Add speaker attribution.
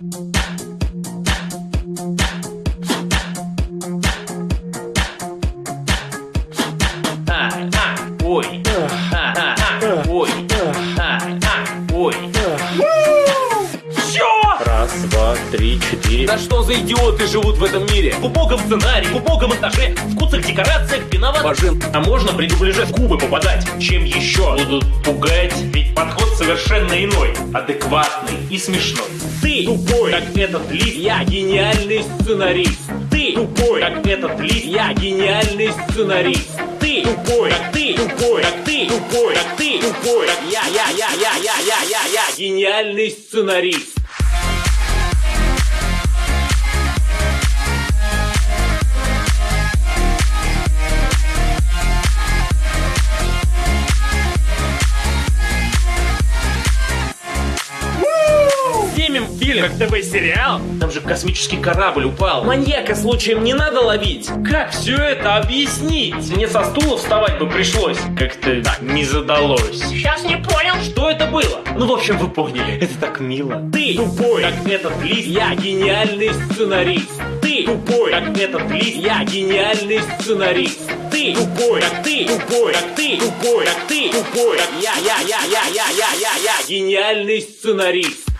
Speaker 1: Ой, ой, ой. Чё?
Speaker 2: Раз, два, три, четыре.
Speaker 1: Да что за идиоты живут в этом мире? В убогом сценарии, в убогом монтаже, в куцах декорациях виноват Бажин. А можно при дубляже в губы попадать? Чем еще будут пугать? Ведь подход совершенно иной, адекватный и смешной. Ты тупой, как этот лист, я гениальный сценарист. Ты тупой, как этот лист, я гениальный сценарист. Ты тупой, как ты тупой, как ты тупой, как ты тупой, как я, я, я, я, я, я, я, я, гениальный сценарист. Фильм, как ТВ-сериал. Там же космический корабль упал. Маньяка случаем не надо ловить. Как все это объяснить? Мне со стула вставать бы пришлось. Как-то так не задалось.
Speaker 3: Сейчас не понял.
Speaker 1: Что это было? Ну, в общем, вы поняли. Это так мило. Ты тупой, как этот лист. Я гениальный сценарист. Ты тупой, как этот лист. Я гениальный сценарист. Ты тупой, как ты тупой, как ты тупой, как ты тупой, как я, я, я, я, я, я, я, я, гениальный сценарист.